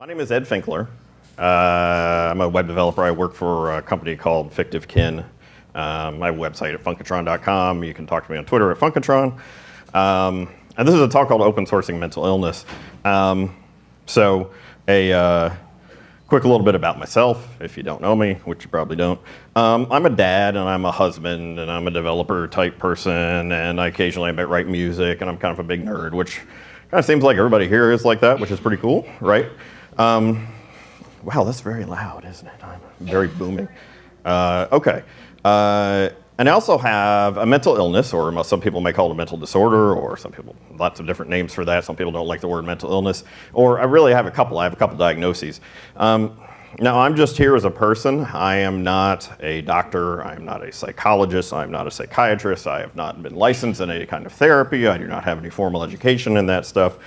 My name is Ed Finkler. Uh, I'm a web developer. I work for a company called Fictive Kin. Um, my website at funkatron.com. You can talk to me on Twitter at funkatron. Um, and this is a talk called Open Sourcing Mental Illness. Um, so a uh, quick little bit about myself, if you don't know me, which you probably don't. Um, I'm a dad and I'm a husband and I'm a developer type person and I occasionally I write music and I'm kind of a big nerd, which kind of seems like everybody here is like that, which is pretty cool, right? Um, wow, that's very loud, isn't it? I'm very booming. Uh, okay. Uh, and I also have a mental illness, or some people may call it a mental disorder, or some people, lots of different names for that. Some people don't like the word mental illness. Or I really have a couple. I have a couple diagnoses. Um, now, I'm just here as a person. I am not a doctor. I am not a psychologist. I am not a psychiatrist. I have not been licensed in any kind of therapy. I do not have any formal education in that stuff.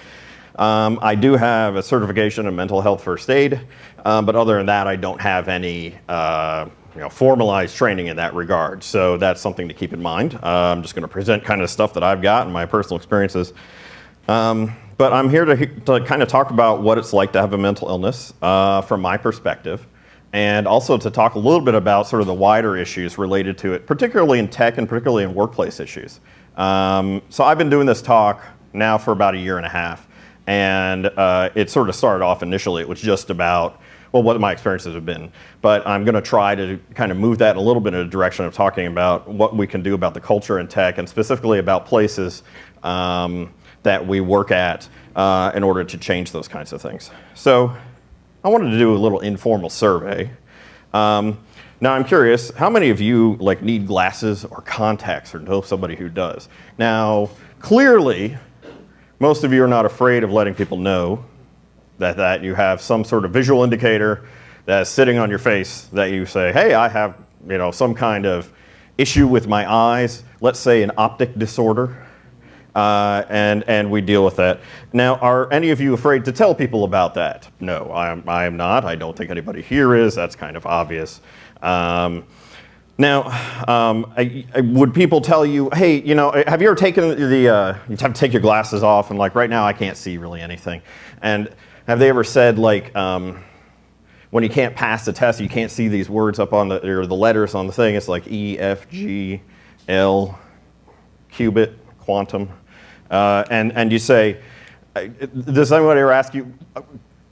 Um, I do have a certification in mental health first aid, um, but other than that, I don't have any uh, you know, formalized training in that regard. So that's something to keep in mind. Uh, I'm just going to present kind of stuff that I've got and my personal experiences. Um, but I'm here to, to kind of talk about what it's like to have a mental illness uh, from my perspective and also to talk a little bit about sort of the wider issues related to it, particularly in tech and particularly in workplace issues. Um, so I've been doing this talk now for about a year and a half. And uh, it sort of started off initially, it was just about, well, what my experiences have been. But I'm going to try to kind of move that a little bit in a direction of talking about what we can do about the culture in tech and specifically about places um, that we work at uh, in order to change those kinds of things. So I wanted to do a little informal survey. Um, now I'm curious, how many of you like need glasses or contacts or know somebody who does? Now, clearly, most of you are not afraid of letting people know that, that you have some sort of visual indicator that's sitting on your face that you say, hey, I have you know, some kind of issue with my eyes, let's say an optic disorder, uh, and, and we deal with that. Now, are any of you afraid to tell people about that? No, I am, I am not. I don't think anybody here is. That's kind of obvious. Um, now, um, I, I, would people tell you, hey, you know, have you ever taken the, uh, you have to take your glasses off and like right now I can't see really anything. And have they ever said like, um, when you can't pass the test, you can't see these words up on the, or the letters on the thing, it's like E, F, G, L, qubit, quantum. Uh, and, and you say, uh, does anybody ever ask you,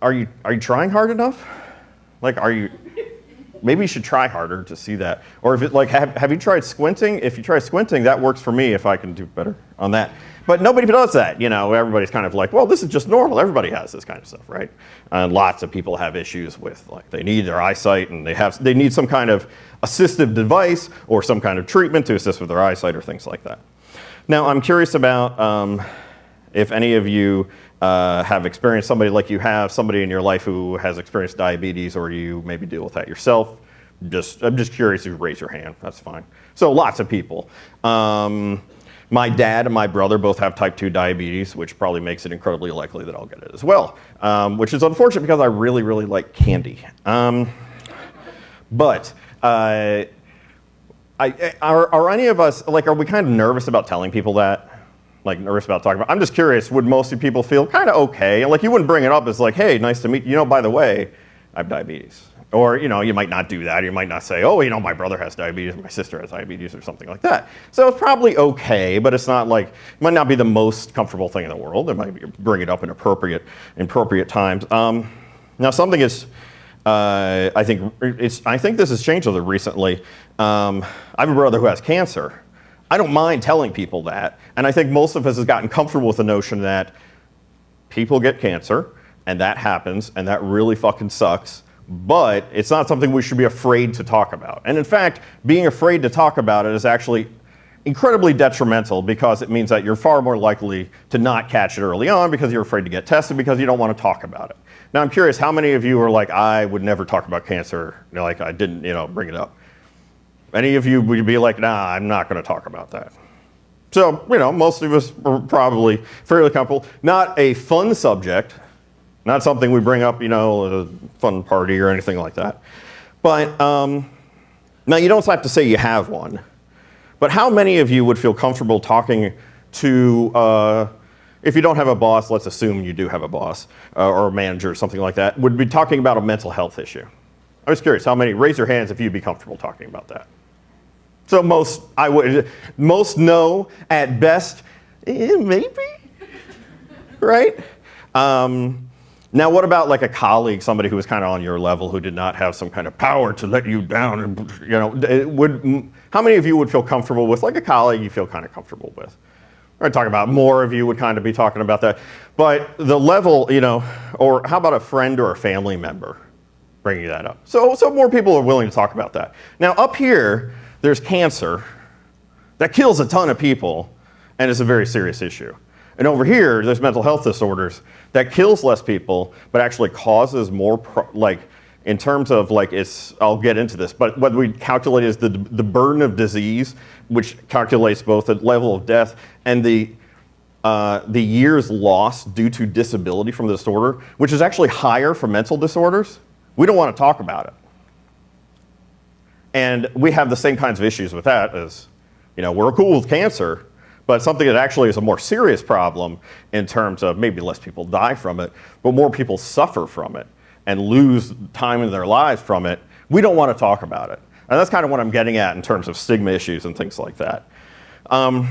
are you, are you trying hard enough? Like, are you, maybe you should try harder to see that. Or if it like, have, have you tried squinting? If you try squinting, that works for me if I can do better on that. But nobody does that, you know, everybody's kind of like, well, this is just normal. Everybody has this kind of stuff, right? And lots of people have issues with like, they need their eyesight and they have, they need some kind of assistive device or some kind of treatment to assist with their eyesight or things like that. Now, I'm curious about um, if any of you uh, have experienced somebody like you have, somebody in your life who has experienced diabetes or you maybe deal with that yourself. Just, I'm just curious if you raise your hand, that's fine. So lots of people. Um, my dad and my brother both have type 2 diabetes, which probably makes it incredibly likely that I'll get it as well, um, which is unfortunate because I really, really like candy. Um, but uh, I, are, are any of us, like, are we kind of nervous about telling people that? Like nervous about talking about. I'm just curious, would most people feel kind of okay? Like you wouldn't bring it up as like, hey, nice to meet you. You know, by the way, I have diabetes. Or, you know, you might not do that. You might not say, oh, you know, my brother has diabetes, my sister has diabetes, or something like that. So it's probably okay, but it's not like, it might not be the most comfortable thing in the world. It might bring it up in appropriate, appropriate times. Um, now, something is, uh, I think, it's, I think this has changed a little recently. Um, I have a brother who has cancer. I don't mind telling people that. And I think most of us have gotten comfortable with the notion that people get cancer and that happens and that really fucking sucks. But it's not something we should be afraid to talk about. And in fact, being afraid to talk about it is actually incredibly detrimental because it means that you're far more likely to not catch it early on because you're afraid to get tested because you don't want to talk about it. Now I'm curious, how many of you are like, I would never talk about cancer, you know, like I didn't, you know, bring it up. Any of you would be like, nah, I'm not going to talk about that. So, you know, most of us are probably fairly comfortable. Not a fun subject, not something we bring up, you know, at a fun party or anything like that. But um, now you don't have to say you have one. But how many of you would feel comfortable talking to uh, if you don't have a boss, let's assume you do have a boss uh, or a manager or something like that, would be talking about a mental health issue. I was curious, how many, raise your hands if you'd be comfortable talking about that. So most, I would, most know at best, eh, maybe, right? Um, now, what about like a colleague, somebody who was kind of on your level, who did not have some kind of power to let you down? You know, would how many of you would feel comfortable with like a colleague you feel kind of comfortable with? We're talking about more of you would kind of be talking about that, but the level, you know, or how about a friend or a family member bringing that up? So, so more people are willing to talk about that. Now, up here, there's cancer that kills a ton of people, and it's a very serious issue. And over here, there's mental health disorders that kills less people, but actually causes more, like, in terms of like it's, I'll get into this, but what we calculate is the, the burden of disease, which calculates both the level of death and the, uh, the years lost due to disability from the disorder, which is actually higher for mental disorders. We don't want to talk about it. And we have the same kinds of issues with that as, you know, we're cool with cancer, but something that actually is a more serious problem in terms of maybe less people die from it, but more people suffer from it and lose time in their lives from it, we don't want to talk about it. And that's kind of what I'm getting at in terms of stigma issues and things like that. Um,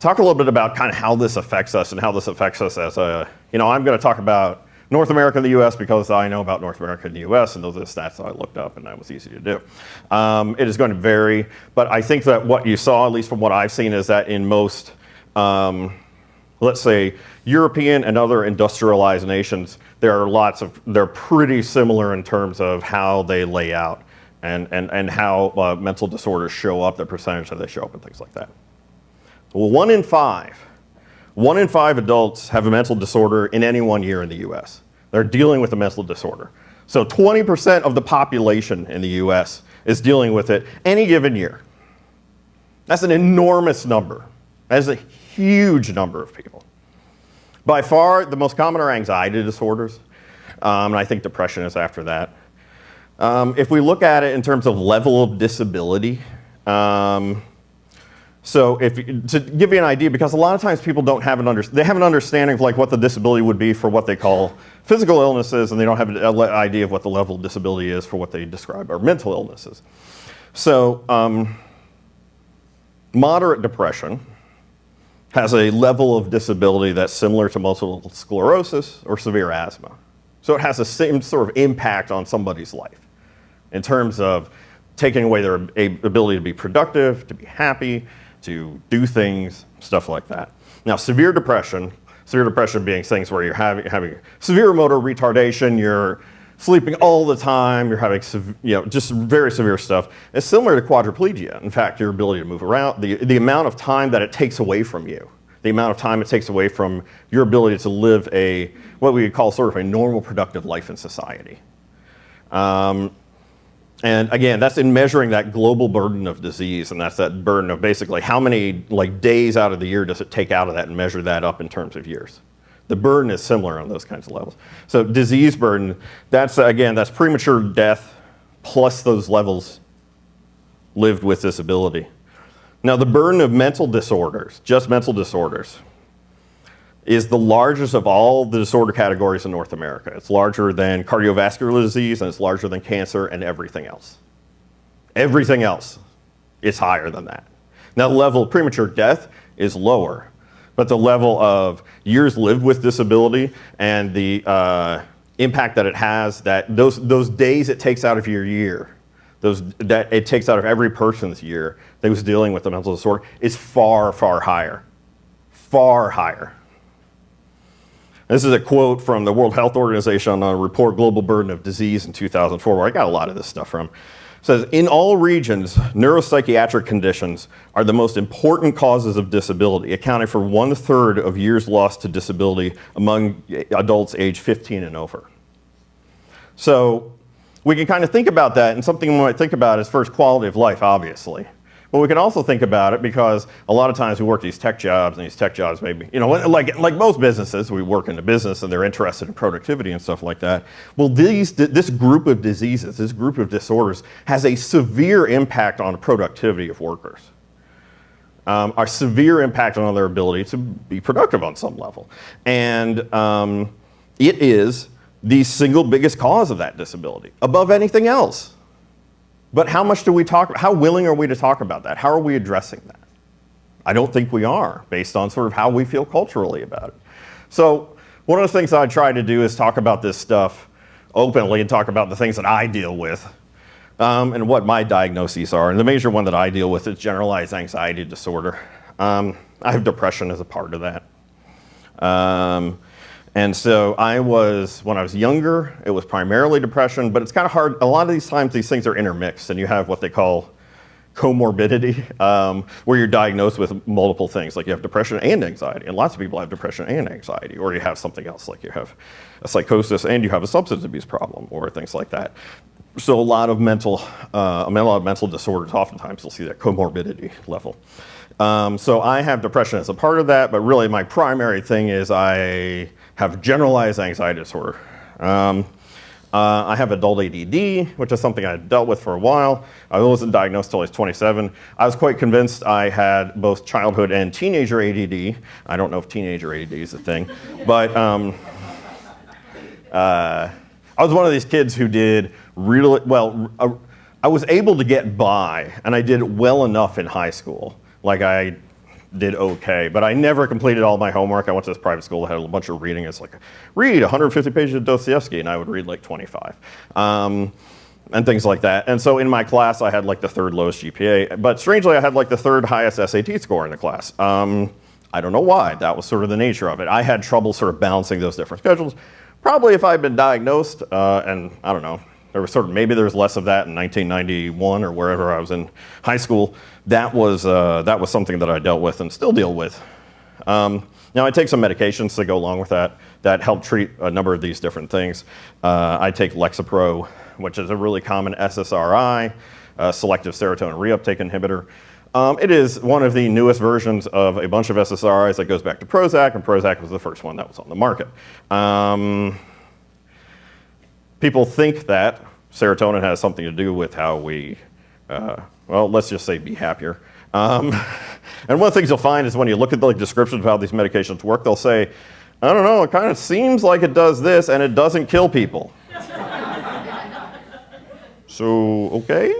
talk a little bit about kind of how this affects us and how this affects us as a, you know, I'm going to talk about North America and the US because I know about North America and the US and those are the stats I looked up and that was easy to do. Um, it is going to vary, but I think that what you saw, at least from what I've seen, is that in most, um, let's say, European and other industrialized nations, there are lots of, they're pretty similar in terms of how they lay out and, and, and how uh, mental disorders show up, the percentage that they show up and things like that. Well, one in five one in five adults have a mental disorder in any one year in the US. They're dealing with a mental disorder. So 20% of the population in the US is dealing with it any given year. That's an enormous number. That is a huge number of people. By far, the most common are anxiety disorders, um, and I think depression is after that. Um, if we look at it in terms of level of disability, um, so if, to give you an idea, because a lot of times people don't have an under, they have an understanding of like what the disability would be for what they call physical illnesses, and they don't have an idea of what the level of disability is for what they describe are mental illnesses. So um, moderate depression has a level of disability that's similar to multiple sclerosis or severe asthma. So it has the same sort of impact on somebody's life in terms of taking away their ability to be productive, to be happy, to do things, stuff like that. Now, severe depression, severe depression being things where you're having, having severe motor retardation, you're sleeping all the time, you're having, you know, just very severe stuff. It's similar to quadriplegia. In fact, your ability to move around, the, the amount of time that it takes away from you, the amount of time it takes away from your ability to live a, what we would call sort of a normal productive life in society. Um, and again, that's in measuring that global burden of disease, and that's that burden of basically how many like days out of the year does it take out of that and measure that up in terms of years. The burden is similar on those kinds of levels. So disease burden, that's again, that's premature death plus those levels lived with disability. Now the burden of mental disorders, just mental disorders, is the largest of all the disorder categories in North America. It's larger than cardiovascular disease and it's larger than cancer and everything else. Everything else is higher than that. Now the level of premature death is lower, but the level of years lived with disability and the uh, impact that it has, that those, those days it takes out of your year, those, that it takes out of every person's year that was dealing with a mental disorder is far, far higher. Far higher. This is a quote from the World Health Organization on a report, Global Burden of Disease in 2004, where I got a lot of this stuff from. It says, in all regions, neuropsychiatric conditions are the most important causes of disability, accounting for one third of years lost to disability among adults age 15 and over. So we can kind of think about that, and something we might think about is first quality of life, obviously. But we can also think about it because a lot of times we work these tech jobs and these tech jobs maybe, you know, like, like most businesses, we work in a business and they're interested in productivity and stuff like that. Well, these, this group of diseases, this group of disorders has a severe impact on the productivity of workers. um, severe impact on their ability to be productive on some level. And um, it is the single biggest cause of that disability above anything else. But how much do we talk, how willing are we to talk about that? How are we addressing that? I don't think we are, based on sort of how we feel culturally about it. So one of the things I try to do is talk about this stuff openly and talk about the things that I deal with um, and what my diagnoses are. And the major one that I deal with is generalized anxiety disorder. Um, I have depression as a part of that. Um, and so I was, when I was younger, it was primarily depression, but it's kind of hard. A lot of these times, these things are intermixed, and you have what they call comorbidity, um, where you're diagnosed with multiple things, like you have depression and anxiety, and lots of people have depression and anxiety, or you have something else, like you have a psychosis and you have a substance abuse problem, or things like that. So a lot of mental, uh, a lot of mental disorders, oftentimes you'll see that comorbidity level. Um, so I have depression as a part of that, but really my primary thing is I have generalized anxiety disorder. Um, uh, I have adult ADD, which is something I dealt with for a while. I wasn't diagnosed until I was 27. I was quite convinced I had both childhood and teenager ADD. I don't know if teenager ADD is a thing, but um, uh, I was one of these kids who did really well. Uh, I was able to get by, and I did well enough in high school. Like I did okay, but I never completed all my homework. I went to this private school that had a bunch of reading. It's like, read 150 pages of Dostoevsky, and I would read like 25. Um, and things like that. And so in my class, I had like the third lowest GPA, but strangely, I had like the third highest SAT score in the class. Um, I don't know why. That was sort of the nature of it. I had trouble sort of balancing those different schedules. Probably if I had been diagnosed, uh, and I don't know, there was sort of maybe there was less of that in 1991 or wherever I was in high school. That was uh, that was something that I dealt with and still deal with. Um, now I take some medications to go along with that that help treat a number of these different things. Uh, I take Lexapro, which is a really common SSRI, selective serotonin reuptake inhibitor. Um, it is one of the newest versions of a bunch of SSRIs that goes back to Prozac, and Prozac was the first one that was on the market. Um, people think that serotonin has something to do with how we, uh, well, let's just say be happier. Um, and one of the things you'll find is when you look at the like, descriptions of how these medications work, they'll say, I don't know, it kind of seems like it does this and it doesn't kill people. so, okay.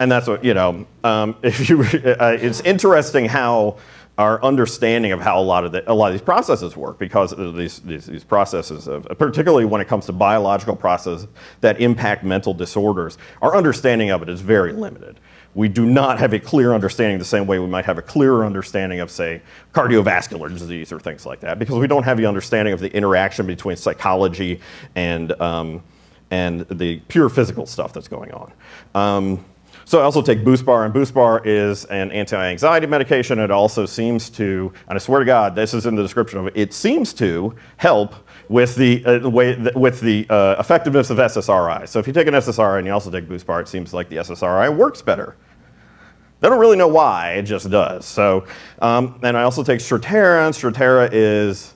And that's what, you know, um, if you, uh, it's interesting how our understanding of how a lot of the, a lot of these processes work because these, these, these processes of, particularly when it comes to biological processes that impact mental disorders, our understanding of it is very limited. We do not have a clear understanding the same way we might have a clearer understanding of, say, cardiovascular disease or things like that, because we don't have the understanding of the interaction between psychology and, um, and the pure physical stuff that's going on. Um, so I also take BuSpar, and BuSpar is an anti-anxiety medication. It also seems to, and I swear to God, this is in the description of it, it seems to help with the, uh, way, with the uh, effectiveness of SSRI. So if you take an SSRI and you also take BuSpar, it seems like the SSRI works better. They don't really know why, it just does. So, um, and I also take Strattera, and Strattera is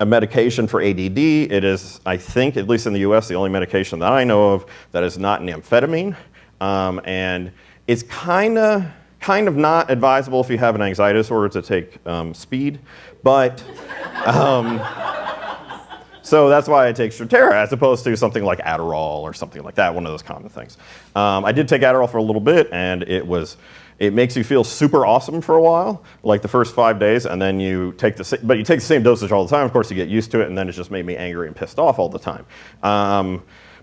a medication for ADD. It is, I think, at least in the US, the only medication that I know of that is not an amphetamine. Um, and it's kind of kind of not advisable if you have an anxiety disorder to take um, speed, but um, so that's why I take Strattera as opposed to something like Adderall or something like that, one of those common things. Um, I did take Adderall for a little bit, and it was it makes you feel super awesome for a while, like the first five days, and then you take the but you take the same dosage all the time. Of course, you get used to it, and then it just made me angry and pissed off all the time.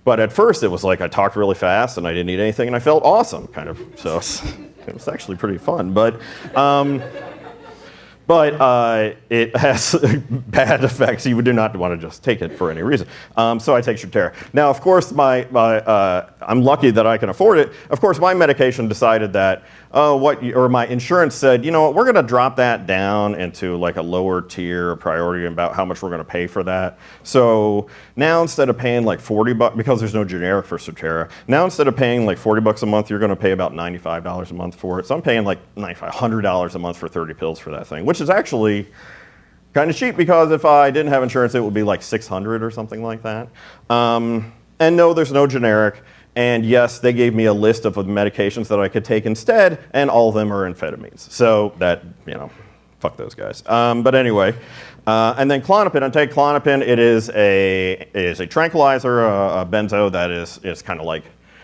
But at first, it was like I talked really fast and I didn't eat anything and I felt awesome, kind of. So it was actually pretty fun. But, um, but uh, it has bad effects. You do not want to just take it for any reason. Um, so I take Strattera. Now, of course, my, my uh, I'm lucky that I can afford it. Of course, my medication decided that oh, what, or my insurance said, you know what, we're going to drop that down into like a lower tier priority about how much we're going to pay for that. So now instead of paying like 40 bucks, because there's no generic for Strattera, now instead of paying like 40 bucks a month, you're going to pay about $95 a month for it. So I'm paying like $100 a month for 30 pills for that thing, which is actually kind of cheap because if I didn't have insurance, it would be like 600 or something like that. Um, and no, there's no generic. And yes, they gave me a list of medications that I could take instead, and all of them are amphetamines. So that, you know, fuck those guys. Um, but anyway, uh, and then Klonopin, I take Klonopin. It is a, it is a tranquilizer, a, a benzo that is, is kind of like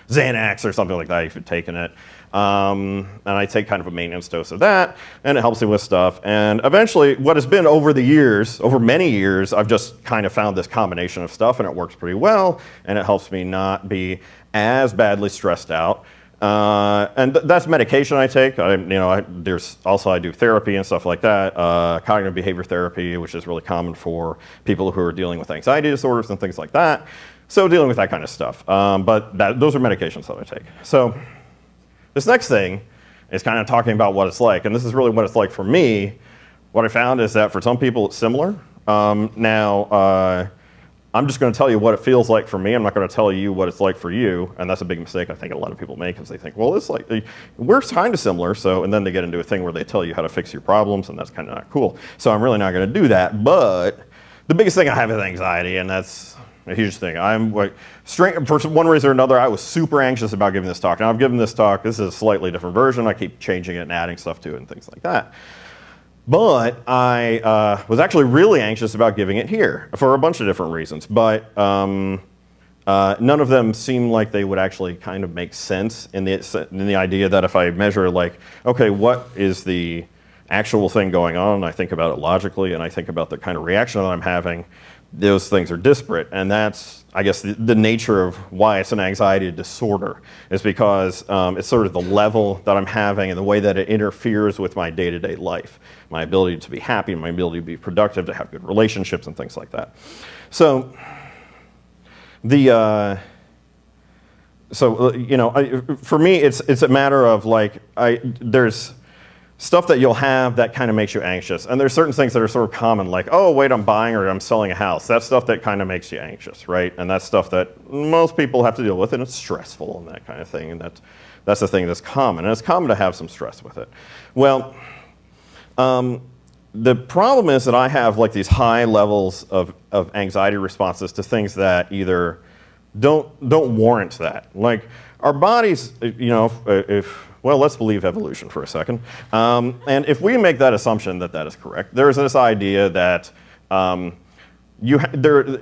Xanax or something like that if you've taken it. Um, and I take kind of a maintenance dose of that, and it helps me with stuff. And eventually, what has been over the years, over many years, I've just kind of found this combination of stuff, and it works pretty well, and it helps me not be as badly stressed out. Uh, and th that's medication I take. I, you know, I, there's also I do therapy and stuff like that, uh, cognitive behavior therapy, which is really common for people who are dealing with anxiety disorders and things like that. So dealing with that kind of stuff. Um, but that, those are medications that I take. So this next thing is kind of talking about what it's like, and this is really what it's like for me. What I found is that for some people it's similar. Um, now, uh, I'm just going to tell you what it feels like for me. I'm not going to tell you what it's like for you, and that's a big mistake I think a lot of people make because they think, well, it's like we're kind of similar. So, and then they get into a thing where they tell you how to fix your problems, and that's kind of not cool. So, I'm really not going to do that. But the biggest thing I have is anxiety, and that's a huge thing. I'm like, for one reason or another, I was super anxious about giving this talk. Now I've given this talk, this is a slightly different version. I keep changing it and adding stuff to it and things like that. But I uh, was actually really anxious about giving it here for a bunch of different reasons. But um, uh, none of them seem like they would actually kind of make sense in the, in the idea that if I measure like, okay, what is the actual thing going on, I think about it logically, and I think about the kind of reaction that I'm having, those things are disparate. And that's, I guess, the, the nature of why it's an anxiety disorder, is because um, it's sort of the level that I'm having and the way that it interferes with my day to day life, my ability to be happy, my ability to be productive, to have good relationships, and things like that. So, the, uh, so, uh, you know, I, for me, it's, it's a matter of like, I, there's, stuff that you'll have that kind of makes you anxious. And there's certain things that are sort of common, like, oh, wait, I'm buying or I'm selling a house. That's stuff that kind of makes you anxious, right? And that's stuff that most people have to deal with, and it's stressful and that kind of thing. And that's, that's the thing that's common. And it's common to have some stress with it. Well, um, the problem is that I have like these high levels of, of anxiety responses to things that either don't, don't warrant that. Like our bodies, you know, if, if well, let's believe evolution for a second. Um, and if we make that assumption that that is correct, there's this idea that um, you there,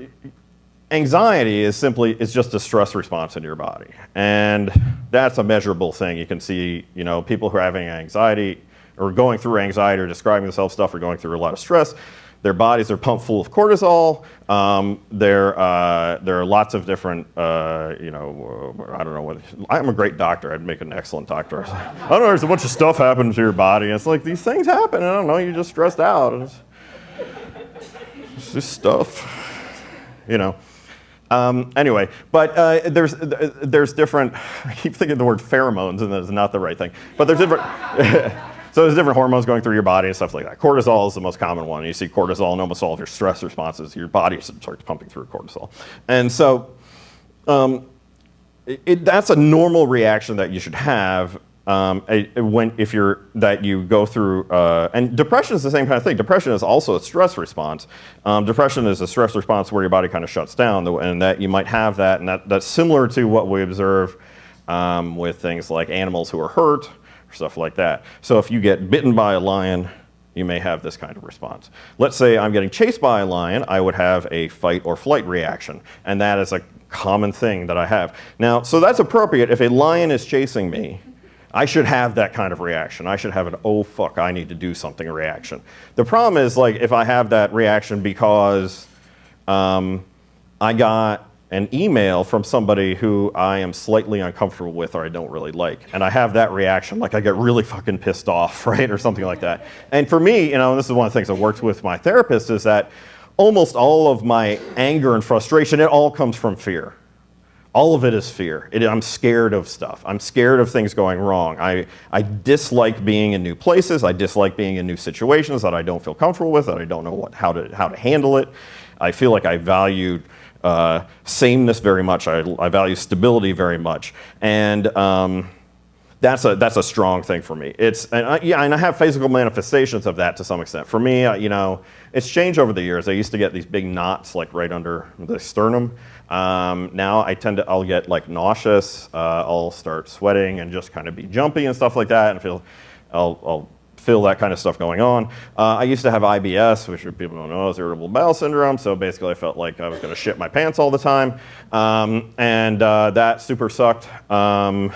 anxiety is simply is just a stress response in your body, and that's a measurable thing. You can see, you know, people who are having anxiety or going through anxiety or describing themselves stuff or going through a lot of stress their bodies are pumped full of cortisol. Um, there, uh, there are lots of different, uh, you know, I don't know what, I'm a great doctor. I'd make an excellent doctor. I don't know, there's a bunch of stuff happening to your body. It's like these things happen. I don't know, you're just stressed out. It's, it's just stuff, you know. Um, anyway, but uh, there's, there's different, I keep thinking the word pheromones and that's not the right thing, but there's different, So there's different hormones going through your body and stuff like that. Cortisol is the most common one. You see cortisol in almost all of your stress responses. Your body starts pumping through cortisol. And so um, it, that's a normal reaction that you should have um, when if you're that you go through uh, and depression is the same kind of thing. Depression is also a stress response. Um, depression is a stress response where your body kind of shuts down, and that you might have that, and that, that's similar to what we observe um, with things like animals who are hurt stuff like that. So if you get bitten by a lion, you may have this kind of response. Let's say I'm getting chased by a lion, I would have a fight or flight reaction, and that is a common thing that I have. Now, so that's appropriate. If a lion is chasing me, I should have that kind of reaction. I should have an, oh fuck, I need to do something reaction. The problem is like if I have that reaction because um, I got an email from somebody who I am slightly uncomfortable with or I don't really like. And I have that reaction, like I get really fucking pissed off, right? Or something like that. And for me, you know, this is one of the things I worked with my therapist is that almost all of my anger and frustration, it all comes from fear. All of it is fear. It, I'm scared of stuff. I'm scared of things going wrong. I, I dislike being in new places. I dislike being in new situations that I don't feel comfortable with, that I don't know what, how, to, how to handle it. I feel like I value uh, sameness very much. I, I, value stability very much. And um, that's a that's a strong thing for me. It's and I, yeah, and I have physical manifestations of that to some extent. For me, uh, you know, it's changed over the years. I used to get these big knots like right under the sternum. Um, now I tend to I'll get like nauseous. Uh, I'll start sweating and just kind of be jumpy and stuff like that, and feel I'll, I'll feel that kind of stuff going on. Uh, I used to have IBS, which people don't know is irritable bowel syndrome. So basically, I felt like I was going to shit my pants all the time, um, and uh, that super sucked. Um,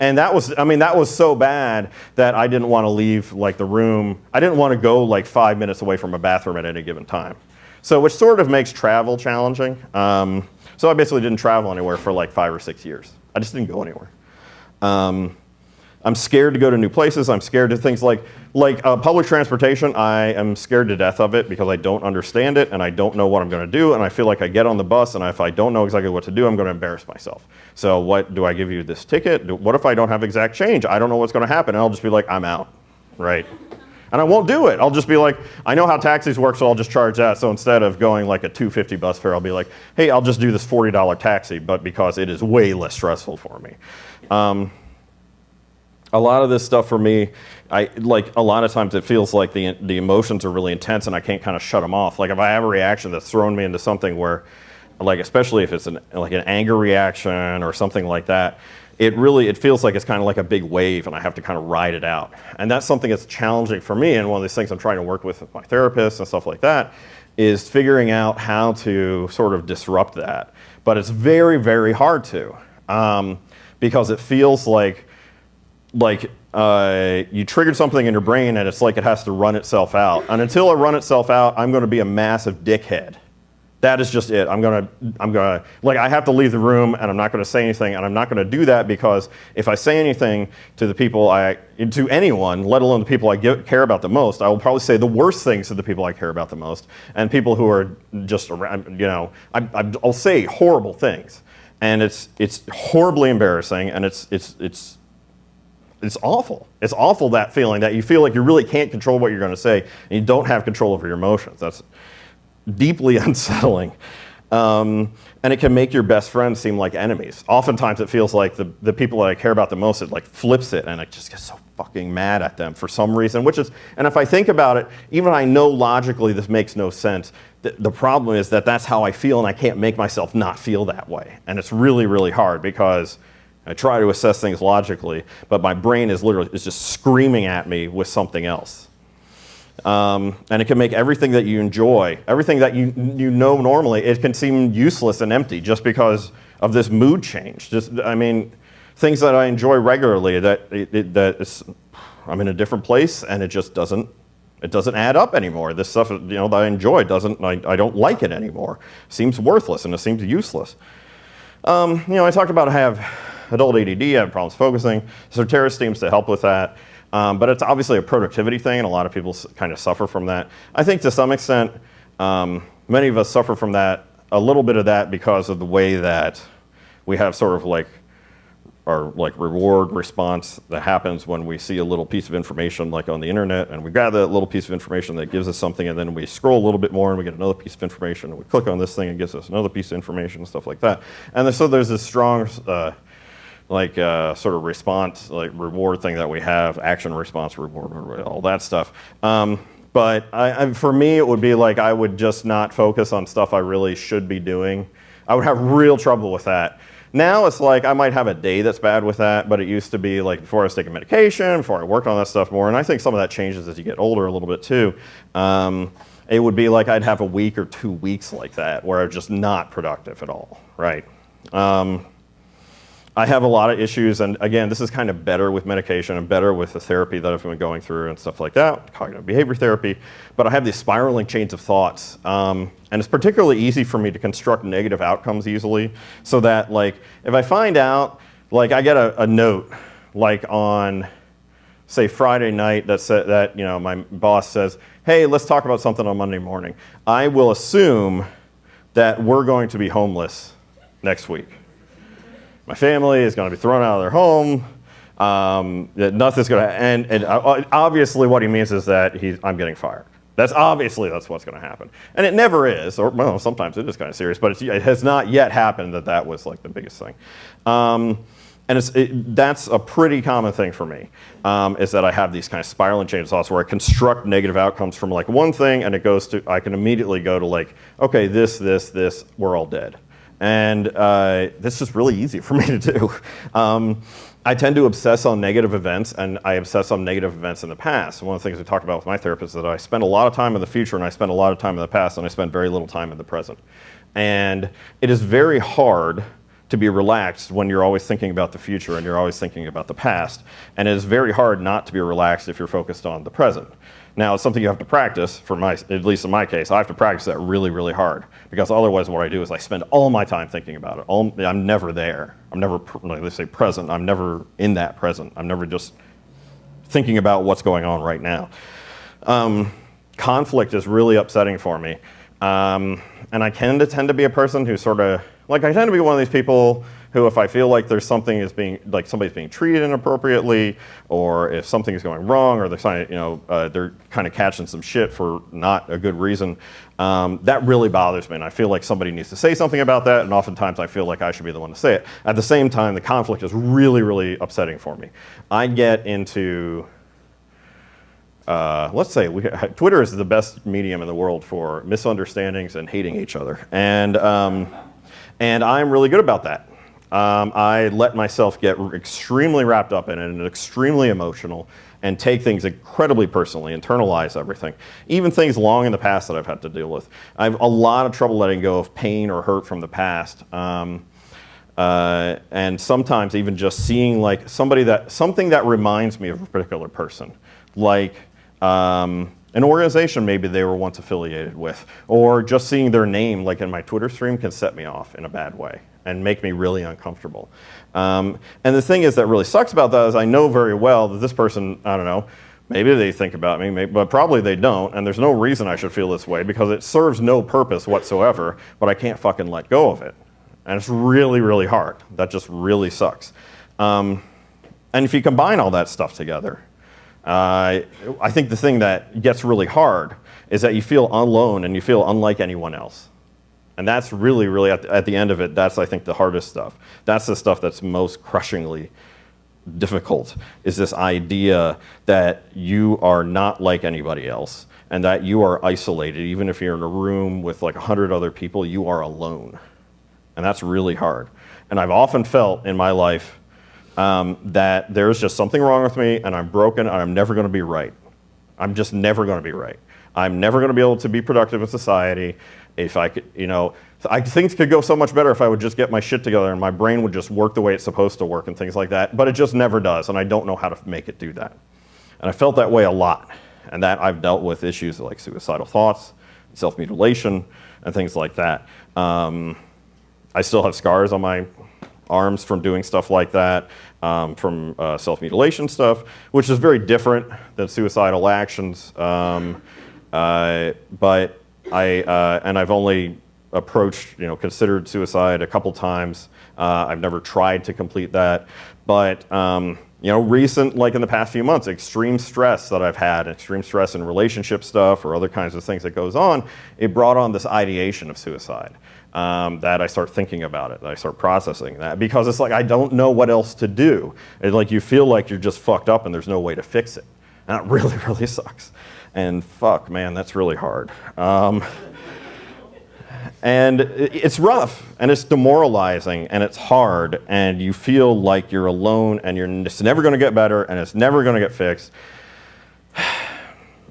and that was, I mean, that was so bad that I didn't want to leave like the room. I didn't want to go like five minutes away from a bathroom at any given time. So which sort of makes travel challenging. Um, so I basically didn't travel anywhere for like five or six years. I just didn't go anywhere. Um, I'm scared to go to new places. I'm scared to things like, like uh, public transportation. I am scared to death of it because I don't understand it and I don't know what I'm going to do. And I feel like I get on the bus and if I don't know exactly what to do, I'm going to embarrass myself. So what do I give you this ticket? What if I don't have exact change? I don't know what's going to happen. And I'll just be like, I'm out, right? And I won't do it. I'll just be like, I know how taxis work, so I'll just charge that. So instead of going like a 250 bus fare, I'll be like, hey, I'll just do this $40 taxi, but because it is way less stressful for me. Um, a lot of this stuff for me, I like a lot of times it feels like the the emotions are really intense and I can't kind of shut them off. Like if I have a reaction that's thrown me into something where, like especially if it's an like an anger reaction or something like that, it really it feels like it's kind of like a big wave and I have to kind of ride it out. And that's something that's challenging for me and one of these things I'm trying to work with with my therapist and stuff like that is figuring out how to sort of disrupt that. But it's very very hard to um, because it feels like like uh, you triggered something in your brain and it's like it has to run itself out. And until it run itself out, I'm going to be a massive dickhead. That is just it. I'm gonna, I'm gonna, like, I have to leave the room and I'm not gonna say anything and I'm not gonna do that because if I say anything to the people I, to anyone, let alone the people I get, care about the most, I will probably say the worst things to the people I care about the most and people who are just around, you know, I, I'll say horrible things. And it's, it's horribly embarrassing and it's, it's, it's, it's awful. It's awful that feeling that you feel like you really can't control what you're going to say and you don't have control over your emotions. That's deeply unsettling. Um, and it can make your best friends seem like enemies. Oftentimes it feels like the, the people that I care about the most, it like flips it and I just get so fucking mad at them for some reason, which is, and if I think about it, even I know logically this makes no sense, the, the problem is that that's how I feel and I can't make myself not feel that way. And it's really, really hard because I try to assess things logically, but my brain is literally is just screaming at me with something else. Um, and it can make everything that you enjoy, everything that you, you know normally, it can seem useless and empty just because of this mood change. Just, I mean, things that I enjoy regularly that, it, that is, I'm in a different place and it just doesn't, it doesn't add up anymore. This stuff you know, that I enjoy doesn't, I, I don't like it anymore. It seems worthless and it seems useless. Um, you know, I talked about I have adult ADD, I have problems focusing. Strattera seems to help with that. Um, but it's obviously a productivity thing, and a lot of people kind of suffer from that. I think to some extent, um, many of us suffer from that, a little bit of that because of the way that we have sort of like our like reward response that happens when we see a little piece of information like on the internet and we grab that little piece of information that gives us something and then we scroll a little bit more and we get another piece of information and we click on this thing and gives us another piece of information and stuff like that. And so there's this strong uh, like uh, sort of response, like reward thing that we have, action response reward, all that stuff. Um, but I, I, for me, it would be like I would just not focus on stuff I really should be doing. I would have real trouble with that. Now it's like I might have a day that's bad with that, but it used to be like before I was taking medication, before I worked on that stuff more, and I think some of that changes as you get older a little bit too. Um, it would be like I'd have a week or two weeks like that where I'm just not productive at all, right? Um, I have a lot of issues, and again, this is kind of better with medication and better with the therapy that I've been going through and stuff like that, cognitive behavior therapy, but I have these spiraling chains of thoughts. Um, and it's particularly easy for me to construct negative outcomes easily, so that like, if I find out, like I get a, a note, like on, say Friday night that, sa that you know, my boss says, hey, let's talk about something on Monday morning. I will assume that we're going to be homeless next week my family is going to be thrown out of their home. Um, nothing's going to, and, and uh, obviously what he means is that he's, I'm getting fired. That's obviously that's what's going to happen, and it never is. Or well, sometimes it is kind of serious, but it has not yet happened that that was like the biggest thing. Um, And it's, it, that's a pretty common thing for me, um, is that I have these kind of spiraling chain thoughts where I construct negative outcomes from like one thing and it goes to, I can immediately go to like, okay, this, this, this, we're all dead. And uh, this is really easy for me to do. Um, I tend to obsess on negative events, and I obsess on negative events in the past. One of the things we talked about with my therapist is that I spend a lot of time in the future, and I spend a lot of time in the past, and I spend very little time in the present. And it is very hard to be relaxed when you're always thinking about the future and you're always thinking about the past. And it is very hard not to be relaxed if you're focused on the present. Now, it's something you have to practice, for my, at least in my case, I have to practice that really, really hard. Because otherwise what I do is I spend all my time thinking about it. All, I'm never there. I'm never, like they say, present. I'm never in that present. I'm never just thinking about what's going on right now. Um, conflict is really upsetting for me. Um, and I tend to tend to be a person who sort of, like I tend to be one of these people who if I feel like there's something is being, like somebody's being treated inappropriately, or if something is going wrong, or they're you know, uh, they're kind of catching some shit for not a good reason, um, that really bothers me. And I feel like somebody needs to say something about that, and oftentimes I feel like I should be the one to say it. At the same time, the conflict is really, really upsetting for me. I get into, uh, let's say we, Twitter is the best medium in the world for misunderstandings and hating each other. And, um, and I'm really good about that. Um, I let myself get extremely wrapped up in it and extremely emotional and take things incredibly personally, internalize everything. Even things long in the past that I've had to deal with. I have a lot of trouble letting go of pain or hurt from the past. Um, uh, and sometimes even just seeing like somebody that, something that reminds me of a particular person. Like, um, an organization maybe they were once affiliated with, or just seeing their name like in my Twitter stream can set me off in a bad way and make me really uncomfortable. Um, and the thing is that really sucks about that is I know very well that this person, I don't know, maybe they think about me, maybe, but probably they don't, and there's no reason I should feel this way because it serves no purpose whatsoever, but I can't fucking let go of it. And it's really, really hard. That just really sucks. Um, and if you combine all that stuff together, uh, I think the thing that gets really hard is that you feel alone and you feel unlike anyone else. And that's really, really, at the, at the end of it, that's, I think, the hardest stuff. That's the stuff that's most crushingly difficult, is this idea that you are not like anybody else and that you are isolated. Even if you're in a room with like 100 other people, you are alone. And that's really hard. And I've often felt in my life um, that there's just something wrong with me and I'm broken and I'm never going to be right. I'm just never going to be right. I'm never going to be able to be productive in society. If I could, you know, I, things could go so much better if I would just get my shit together and my brain would just work the way it's supposed to work and things like that. But it just never does, and I don't know how to make it do that. And I felt that way a lot. And that I've dealt with issues like suicidal thoughts, self mutilation, and things like that. Um, I still have scars on my arms from doing stuff like that, um, from uh, self-mutilation stuff, which is very different than suicidal actions. Um, uh, but I, uh, and I've only approached, you know, considered suicide a couple times. Uh, I've never tried to complete that. But, um, you know, recent, like in the past few months, extreme stress that I've had, extreme stress in relationship stuff or other kinds of things that goes on, it brought on this ideation of suicide um, that I start thinking about it, that I start processing that because it's like I don't know what else to do. It's like you feel like you're just fucked up and there's no way to fix it. And that really, really sucks. And fuck, man, that's really hard. Um, and it's rough and it's demoralizing and it's hard and you feel like you're alone and you're, it's never going to get better and it's never going to get fixed.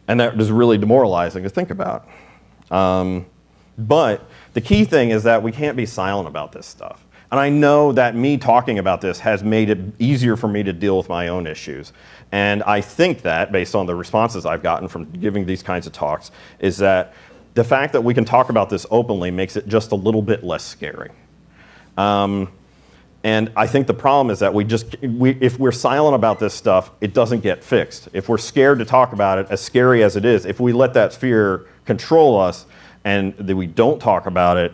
And that is really demoralizing to think about. Um, but the key thing is that we can't be silent about this stuff. And I know that me talking about this has made it easier for me to deal with my own issues. And I think that, based on the responses I've gotten from giving these kinds of talks, is that the fact that we can talk about this openly makes it just a little bit less scary. Um, and I think the problem is that we just, we, if we're silent about this stuff, it doesn't get fixed. If we're scared to talk about it, as scary as it is, if we let that fear control us, and that we don't talk about it,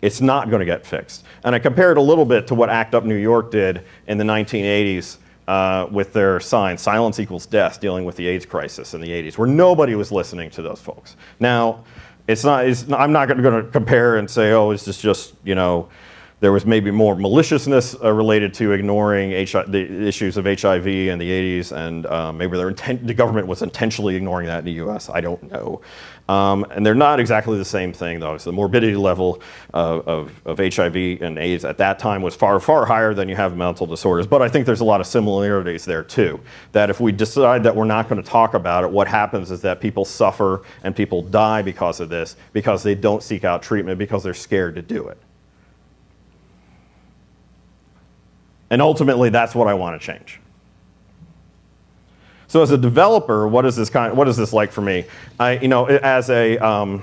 it's not going to get fixed. And I compared a little bit to what ACT UP New York did in the 1980s uh, with their sign, silence equals death, dealing with the AIDS crisis in the 80s, where nobody was listening to those folks. Now, it's not, it's not I'm not going to compare and say, oh, it's just, just, you know, there was maybe more maliciousness uh, related to ignoring the issues of HIV in the 80s, and um, maybe the government was intentionally ignoring that in the US. I don't know. Um, and they're not exactly the same thing, though. So the morbidity level of, of, of, HIV and AIDS at that time was far, far higher than you have mental disorders. But I think there's a lot of similarities there, too. That if we decide that we're not going to talk about it, what happens is that people suffer and people die because of this, because they don't seek out treatment, because they're scared to do it. And ultimately, that's what I want to change. So as a developer, what is this kind? What is this like for me? I, you know, as a um,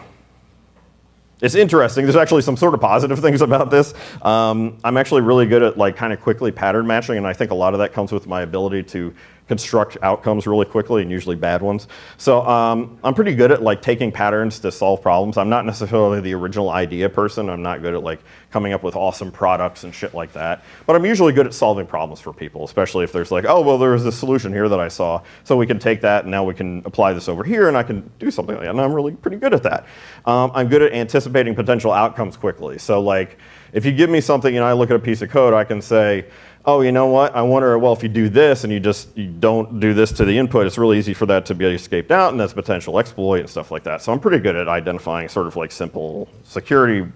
it's interesting. There's actually some sort of positive things about this. Um, I'm actually really good at like kind of quickly pattern matching, and I think a lot of that comes with my ability to construct outcomes really quickly and usually bad ones. So um, I'm pretty good at like taking patterns to solve problems. I'm not necessarily the original idea person. I'm not good at like coming up with awesome products and shit like that. But I'm usually good at solving problems for people, especially if there's like, oh, well, there's a solution here that I saw. So we can take that and now we can apply this over here and I can do something like that. And I'm really pretty good at that. Um, I'm good at anticipating potential outcomes quickly. So like, if you give me something and I look at a piece of code, I can say, oh, you know what? I wonder, well, if you do this and you just you don't do this to the input, it's really easy for that to be escaped out, and that's potential exploit and stuff like that. So I'm pretty good at identifying sort of like simple security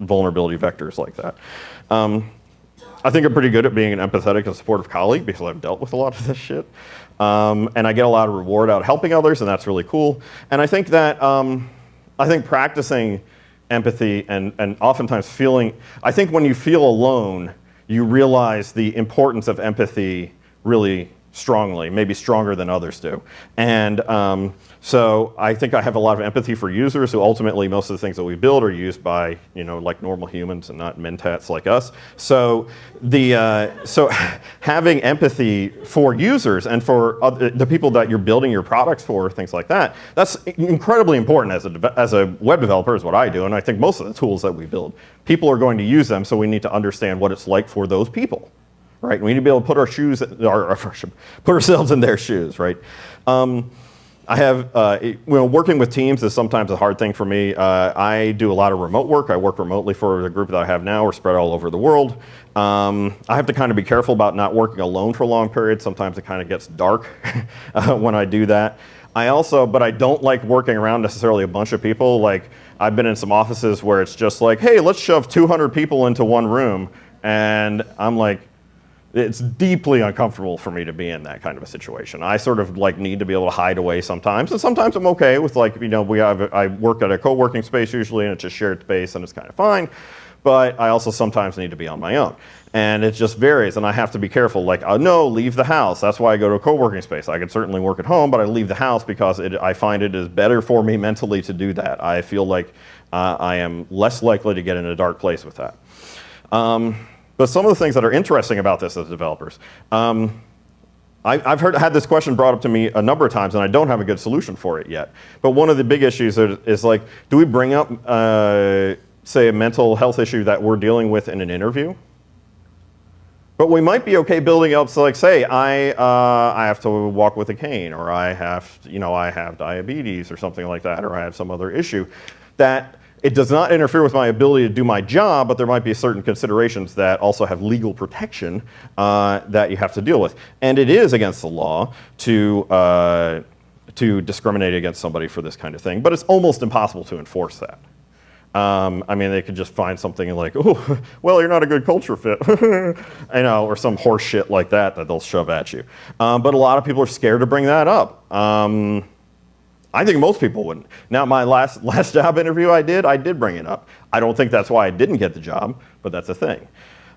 vulnerability vectors like that. Um, I think I'm pretty good at being an empathetic and supportive colleague because I've dealt with a lot of this shit. Um, and I get a lot of reward out helping others, and that's really cool. And I think that, um, I think practicing empathy and, and oftentimes feeling, I think when you feel alone, you realize the importance of empathy really strongly, maybe stronger than others do. And um, so I think I have a lot of empathy for users who ultimately most of the things that we build are used by, you know, like normal humans and not mentats like us. So the uh, so having empathy for users and for other, the people that you're building your products for, things like that, that's incredibly important as a, as a web developer is what I do. And I think most of the tools that we build, people are going to use them, so we need to understand what it's like for those people right? We need to be able to put our shoes, our, put ourselves in their shoes, right? Um, I have, uh, know, working with teams is sometimes a hard thing for me. Uh, I do a lot of remote work. I work remotely for the group that I have now. We're spread all over the world. Um, I have to kind of be careful about not working alone for a long periods. Sometimes it kind of gets dark uh, when I do that. I also, but I don't like working around necessarily a bunch of people. Like I've been in some offices where it's just like, hey, let's shove 200 people into one room. And I'm like, it's deeply uncomfortable for me to be in that kind of a situation. I sort of like need to be able to hide away sometimes, and sometimes I'm okay with like you know we have I work at a co-working space usually, and it's a shared space, and it's kind of fine. But I also sometimes need to be on my own, and it just varies, and I have to be careful. Like, oh, no, leave the house. That's why I go to a co-working space. I could certainly work at home, but I leave the house because it, I find it is better for me mentally to do that. I feel like uh, I am less likely to get in a dark place with that. Um, but some of the things that are interesting about this as developers, um, I, have heard, had this question brought up to me a number of times, and I don't have a good solution for it yet. But one of the big issues is, is like, do we bring up, uh, say, a mental health issue that we're dealing with in an interview? But we might be okay building up, so like, say, I, uh, I have to walk with a cane, or I have, you know, I have diabetes, or something like that, or I have some other issue that it does not interfere with my ability to do my job, but there might be certain considerations that also have legal protection uh, that you have to deal with. And it is against the law to, uh, to discriminate against somebody for this kind of thing, but it's almost impossible to enforce that. Um, I mean, they could just find something like, oh, well, you're not a good culture fit, you know, or some horse shit like that that they'll shove at you. Um, but a lot of people are scared to bring that up. Um, I think most people wouldn't. Now, my last, last job interview I did, I did bring it up. I don't think that's why I didn't get the job, but that's a thing.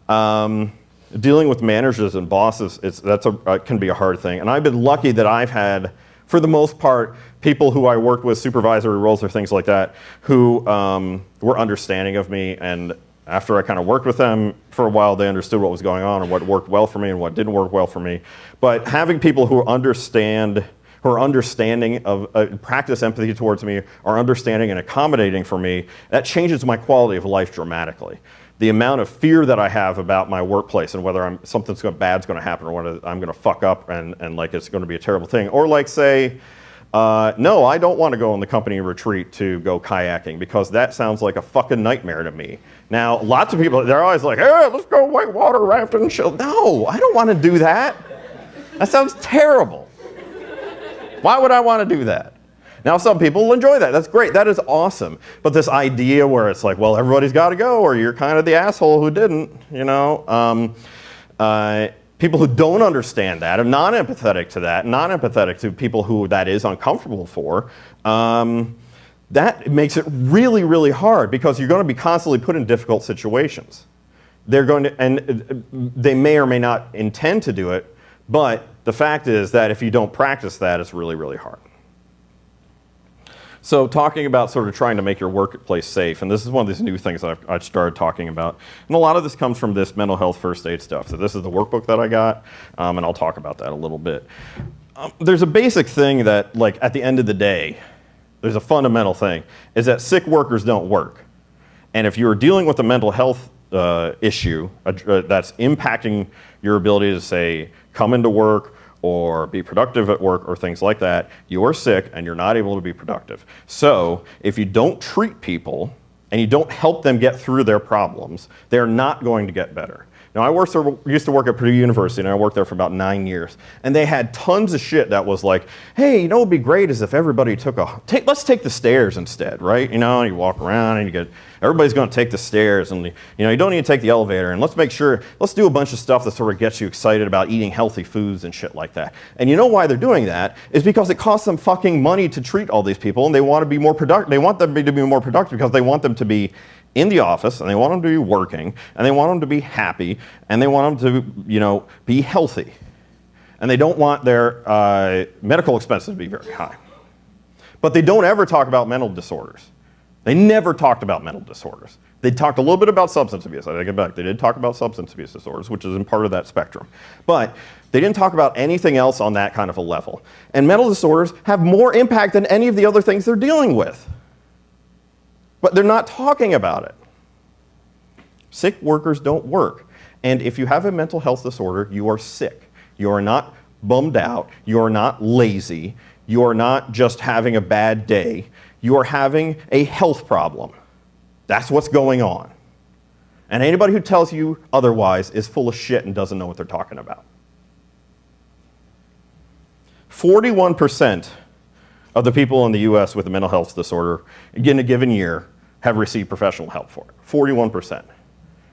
Um, dealing with managers and bosses, it's, that's a, uh, can be a hard thing. And I've been lucky that I've had, for the most part, people who I worked with, supervisory roles or things like that, who um, were understanding of me. And after I kind of worked with them for a while, they understood what was going on and what worked well for me and what didn't work well for me. But having people who understand are understanding of uh, practice empathy towards me, are understanding and accommodating for me, that changes my quality of life dramatically. The amount of fear that I have about my workplace and whether I'm, something's going, bad's going to happen or whether I'm going to fuck up and, and like it's going to be a terrible thing. Or like say, Uh, no, I don't want to go on the company retreat to go kayaking because that sounds like a fucking nightmare to me. Now, lots of people, they're always like, hey, let's go whitewater rafting and shit. No, I don't want to do that. That sounds terrible. Why would I want to do that? Now, some people will enjoy that. That's great. That is awesome. But this idea where it's like, well, everybody's got to go, or you're kind of the asshole who didn't, you know, um, uh, people who don't understand that, are non empathetic to that, non empathetic to people who that is uncomfortable for, um, that makes it really, really hard because you're going to be constantly put in difficult situations. They're going to, and uh, they may or may not intend to do it, but the fact is that if you don't practice that, it's really, really hard. So talking about sort of trying to make your workplace safe, and this is one of these new things I've, I've, started talking about. And a lot of this comes from this mental health first aid stuff. So this is the workbook that I got, um, and I'll talk about that a little bit. Um, there's a basic thing that, like, at the end of the day, there's a fundamental thing, is that sick workers don't work. And if you're dealing with a mental health uh, issue uh, that's impacting your ability to, say, come into work, or be productive at work or things like that, you are sick and you're not able to be productive. So if you don't treat people and you don't help them get through their problems, they're not going to get better. Now, I worked, used to work at Purdue University, and I worked there for about nine years. And they had tons of shit that was like, hey, you know what would be great is if everybody took a, take, let's take the stairs instead, right? You know, you walk around and you get, everybody's going to take the stairs, and you know, you don't need to take the elevator. And let's make sure, let's do a bunch of stuff that sort of gets you excited about eating healthy foods and shit like that. And you know why they're doing that is because it costs them fucking money to treat all these people, and they want to be more productive. They want them to be more productive because they want them to be in the office and they want them to be working and they want them to be happy and they want them to, you know, be healthy. And they don't want their uh, medical expenses to be very high. But they don't ever talk about mental disorders. They never talked about mental disorders. They talked a little bit about substance abuse. I take it back. They did talk about substance abuse disorders, which is in part of that spectrum. But they didn't talk about anything else on that kind of a level. And mental disorders have more impact than any of the other things they're dealing with but they're not talking about it. Sick workers don't work. And if you have a mental health disorder, you are sick. You are not bummed out. You are not lazy. You are not just having a bad day. You are having a health problem. That's what's going on. And anybody who tells you otherwise is full of shit and doesn't know what they're talking about. 41% of the people in the US with a mental health disorder in a given year have received professional help for it. 41%.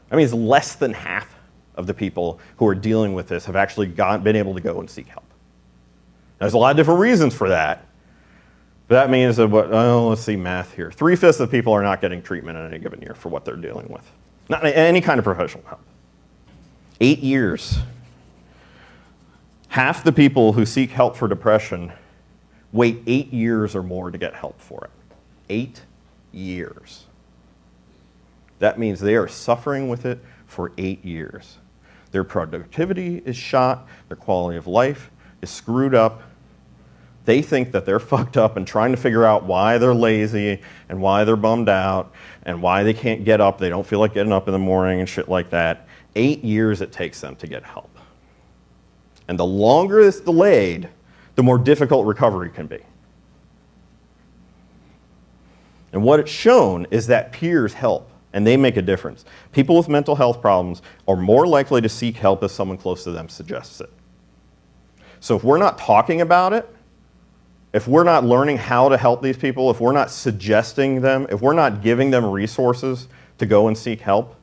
That means less than half of the people who are dealing with this have actually got, been able to go and seek help. There's a lot of different reasons for that. That means that, what, oh, let's see math here. Three fifths of people are not getting treatment in any given year for what they're dealing with. Not any kind of professional help. Eight years. Half the people who seek help for depression wait eight years or more to get help for it. Eight years. That means they are suffering with it for eight years. Their productivity is shot, their quality of life is screwed up. They think that they're fucked up and trying to figure out why they're lazy and why they're bummed out and why they can't get up. They don't feel like getting up in the morning and shit like that. Eight years it takes them to get help. And the longer it's delayed, the more difficult recovery can be. And what it's shown is that peers help and they make a difference. People with mental health problems are more likely to seek help if someone close to them suggests it. So if we're not talking about it, if we're not learning how to help these people, if we're not suggesting them, if we're not giving them resources to go and seek help,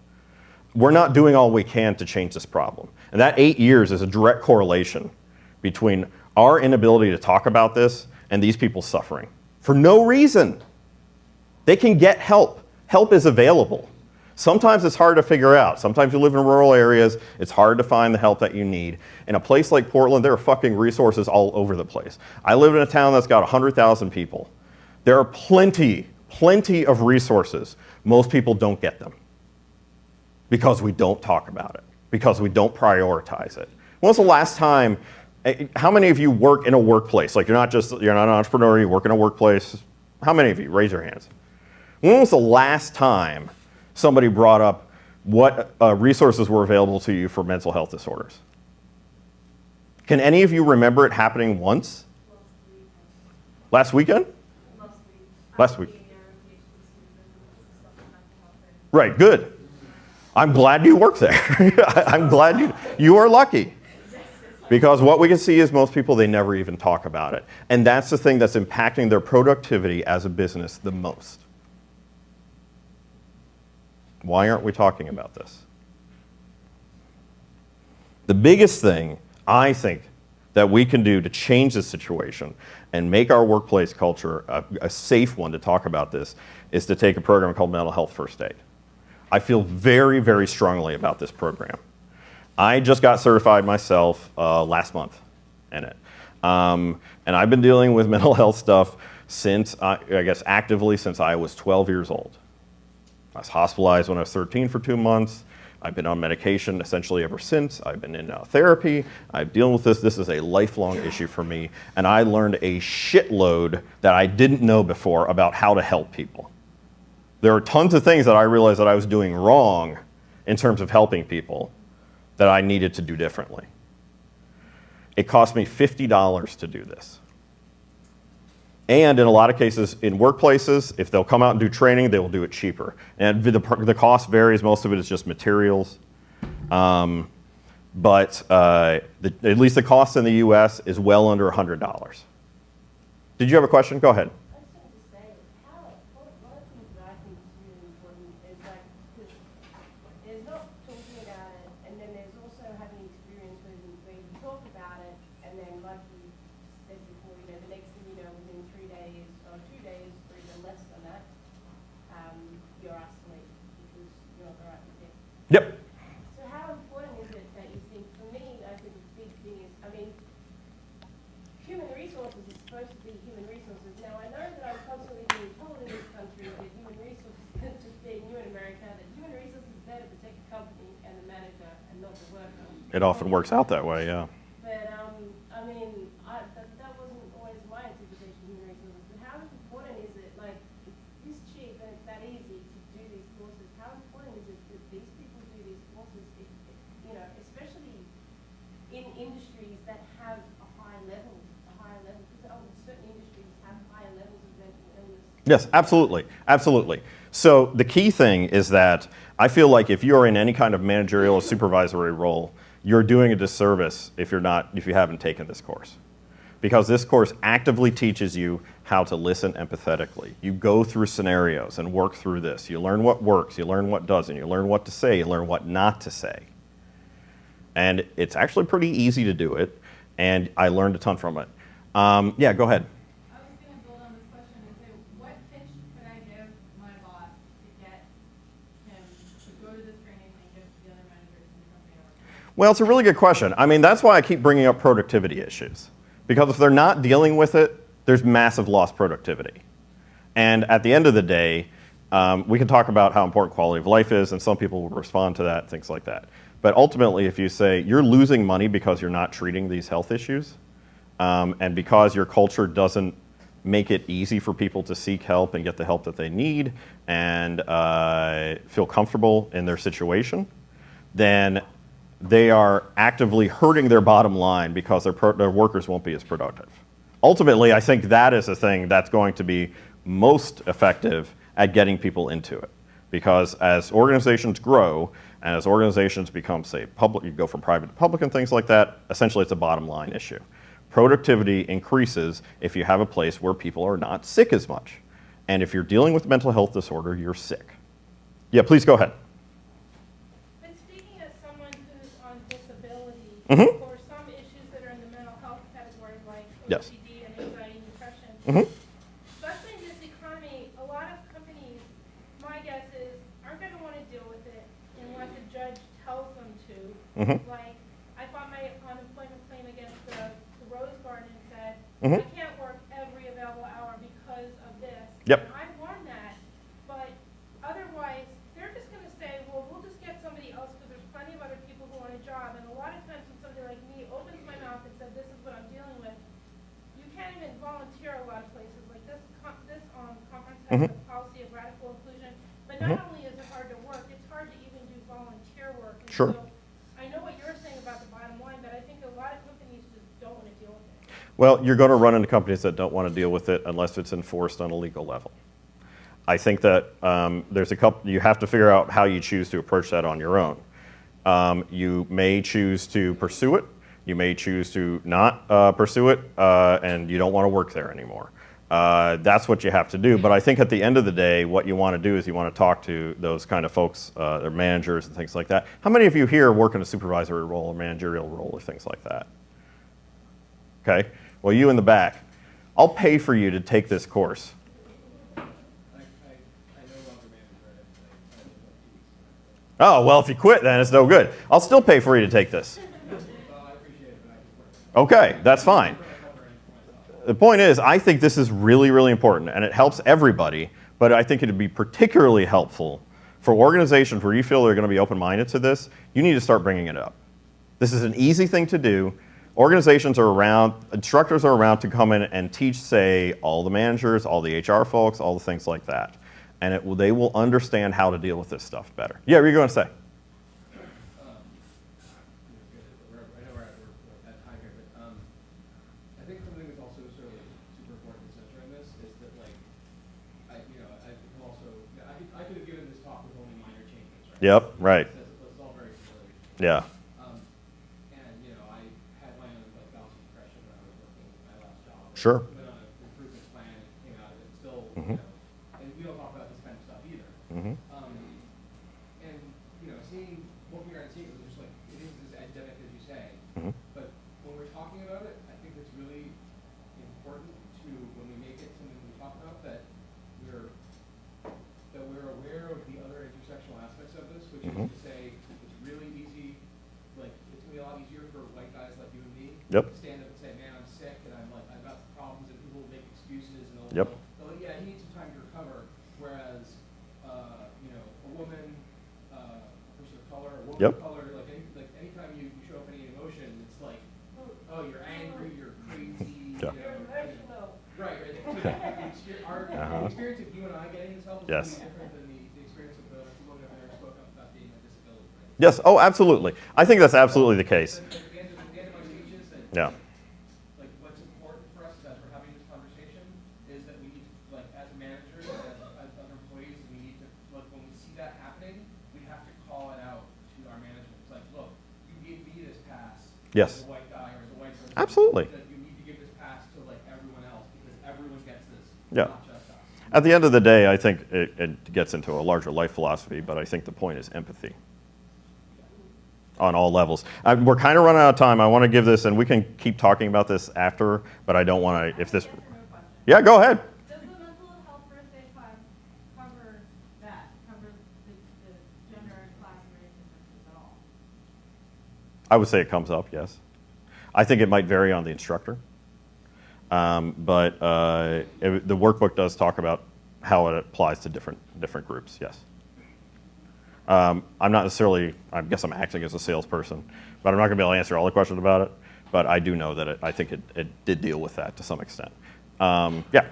we're not doing all we can to change this problem. And that eight years is a direct correlation between our inability to talk about this and these people suffering for no reason. They can get help. Help is available. Sometimes it's hard to figure out. Sometimes you live in rural areas, it's hard to find the help that you need. In a place like Portland, there are fucking resources all over the place. I live in a town that's got 100,000 people. There are plenty, plenty of resources. Most people don't get them because we don't talk about it, because we don't prioritize it. When was the last time Eh, how many of you work in a workplace? Like you're not just, you're not an entrepreneur, you work in a workplace. How many of you? Raise your hands. When was the last time somebody brought up what uh, resources were available to you for mental health disorders? Can any of you remember it happening once? Last weekend? Last week. Right, good. I'm glad you work there. I'm glad you, you are lucky. Because what we can see is most people, they never even talk about it. And that's the thing that's impacting their productivity as a business the most. Why aren't we talking about this? The biggest thing I think that we can do to change this situation and make our workplace culture a, a safe one to talk about this is to take a program called Mental Health First Aid. I feel very, very strongly about this program. I just got certified myself uh, last month in it. Um, and I've been dealing with mental health stuff since, I, I guess, actively since I was 12 years old. I was hospitalized when I was 13 for two months. I've been on medication essentially ever since. I've been in uh, therapy. I'm dealing with this. This is a lifelong issue for me. And I learned a shitload that I didn't know before about how to help people. There are tons of things that I realized that I was doing wrong in terms of helping people that I needed to do differently. It cost me $50 to do this. And in a lot of cases, in workplaces, if they'll come out and do training, they will do it cheaper. And the, the cost varies. Most of it is just materials. Um, but uh, the, at least the cost in the US is well under $100. Did you have a question? Go ahead. I just wanted to say, how, one one of the things that I think is really important is like, because there's not talking about it, and then there's also having experience where you, where you talk about it, and then like you said before, you know, the next thing you know, within three days, or two days, or even less than that, um, you're asked to leave because you're not the right fit. Yep. So how important is it that you think, for me, I think the big thing is, I mean, human resources is supposed to be human resources. Now, I know that I'm constantly being told in this country that human resources isn't just being you in America, that human resources is there to protect the company and the manager and not the worker. It often works out that way, yeah. But, um, I mean, I, that, that wasn't always my interpretation of human resources. But how important is it, like, it's this cheap and it's that easy to do these courses, how important is it that these people do these courses, if, if, you know, especially in industries that have a high level, a higher level, because um, certain industries have higher levels of mental illness. Yes, absolutely, absolutely. So the key thing is that I feel like if you're in any kind of managerial or supervisory role, you're doing a disservice if you're not, if you haven't taken this course. Because this course actively teaches you how to listen empathetically. You go through scenarios and work through this. You learn what works, you learn what doesn't, you learn what to say, you learn what not to say. And it's actually pretty easy to do it, and I learned a ton from it. Um, yeah, go ahead. I was gonna build on this question and say, what pitch could I give my boss to get him to go to this training and give the other managers in the company I work for? Well, it's a really good question. I mean, that's why I keep bringing up productivity issues. Because if they're not dealing with it, there's massive lost productivity. And at the end of the day, um, we can talk about how important quality of life is, and some people will respond to that, things like that. But ultimately, if you say you're losing money because you're not treating these health issues, um, and because your culture doesn't make it easy for people to seek help and get the help that they need and uh, feel comfortable in their situation, then they are actively hurting their bottom line because their, their workers won't be as productive. Ultimately, I think that is the thing that's going to be most effective at getting people into it. Because as organizations grow and as organizations become, say, public, you go from private to public and things like that, essentially it's a bottom line issue. Productivity increases if you have a place where people are not sick as much. And if you're dealing with mental health disorder, you're sick. Yeah, please go ahead. But speaking as someone who's on Mhm. for some issues that are in the mental health category, like Yes. OCD and anxiety and depression, Mhm. especially in this economy, a lot of companies, my guess is, aren't gonna wanna deal with it unless a judge tells them to. Mhm. Like, I filed my unemployment claim against the, the Rose Garden and said. I can't work every available hour because of this. Yep. And I won that, but otherwise, they're just gonna say, well, we'll just get somebody else, because there's plenty of other people who want a job, and a lot of times when somebody like me opens my mouth and says, this is what I'm dealing with, you can't volunteer a lot of places, like this, con- this, um, conference has Mhm. a policy of radical inclusion, but Mhm. only is it hard to work, it's hard to even do volunteer work. And Sure. so I know what you're saying about the bottom line, but I think a lot of companies just don't wanna deal with it. Well, you're going to run into companies that don't want to deal with it unless it's enforced on a legal level. I think that um, there's a couple, you have to figure out how you choose to approach that on your own. Um, you may choose to pursue it. You may choose to not uh, pursue it, uh, and you don't want to work there anymore. Uh, that's what you have to do. But I think at the end of the day, what you want to do is you want to talk to those kind of folks, uh, their managers and things like that. How many of you here work in a supervisory role or managerial role or things like that? Okay. Well, you in the back, I'll pay for you to take this course. Oh, well, if you quit, then it's no good. I'll still pay for you to take this. Well, I appreciate it, but I just work. Okay, that's fine. The point is, I think this is really, really important, and it helps everybody, but I think it'd be particularly helpful for organizations where you feel they're going to be open-minded to this, you need to start bringing it up. This is an easy thing to do. Organizations are around, instructors are around to come in and teach, say, all the managers, all the HR folks, all the things like that. And it will, they will understand how to deal with this stuff better. Yeah, what are you going to say? Um, you know, good, we're- I know we're at, we're at time here, but, um, I think something that's also sort of super important to center in this is that like, I, you know, I can also, I could, I could have given this talk with only minor changes, right? Yep, right. It's, it's all very familiar. Yeah. Um, and, you know, I had my own like bouts of depression when I was working my last job. Sure. Went on an improvement plan and came out of it still, Mhm. you know, and we don't talk about this kind of stuff either. hmm Um, and, you know, seeing, looking around and seeing it was just like, it is as academic as you say. Mhm. But when we're talking about it, I think it's really important to, when we make it something we talk about, that we're, that we're aware of the other intersectional aspects of this, which Mhm. is to say, it's really easy, like, it's gonna be a lot easier for white guys like you and me. Yep. To stand up and say, man, I'm sick, and I'm like, I've got problems, and people will make excuses, and they'll, Yep. they'll, they'll, yeah, he needs some time to recover, whereas, uh, you know, a woman, uh, a person of color, a woman Yep. of color, like, any, like, anytime you, you show up any emotion, it's like, oh, you're angry, you're crazy, you Yeah. know. You're and- emotional. Right, right. The exper- Our, Uh-huh. the experience of you and I getting this help is Yes. completely different than the, the experience of the woman over there spoke up about being a disability, right? Yes. Oh, absolutely. I think that's absolutely the case. Yeah. like, what's important for us as we're having this conversation is that we need, to, like, as managers, as, as other employees, we need to, like, when we see that happening, we have to call it out to our management. It's like, look, you gave me this pass. Yes. As a white guy or as a white person. Absolutely. You need to give this pass to, like, everyone else, because everyone gets this, Yeah. not just us. At the end of the day, I think it, it gets into a larger life philosophy, but I think the point is empathy on all levels. Uh, we're kind of running out of time. I want to give this, and we can keep talking about this after, but I don't want to, if this, Yes or no question. yeah, go ahead. Does the mental health first aid class cover that, cover the, the gender and class and race differences at all? I would say it comes up, yes. I think it might vary on the instructor. Um, but uh, it- the workbook does talk about how it applies to different, different groups, yes. Um, I'm not necessarily, I guess I'm acting as a salesperson, but I'm not going to be able to answer all the questions about it. But I do know that it, I think it, it did deal with that to some extent. Um, yeah.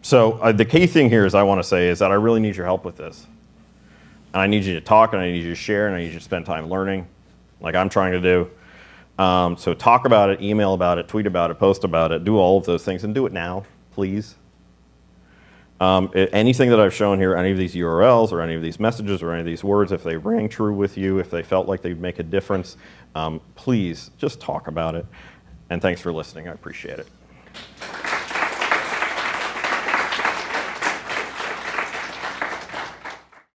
So uh, the key thing here is I want to say is that I really need your help with this. And I need you to talk, and I need you to share, and I need you to spend time learning, like I'm trying to do. Um, so talk about it, email about it, tweet about it, post about it, do all of those things, and do it now, please. Um, anything that I've shown here, any of these URLs or any of these messages or any of these words, if they rang true with you, if they felt like they'd make a difference, um, please just talk about it. And thanks for listening. I appreciate it.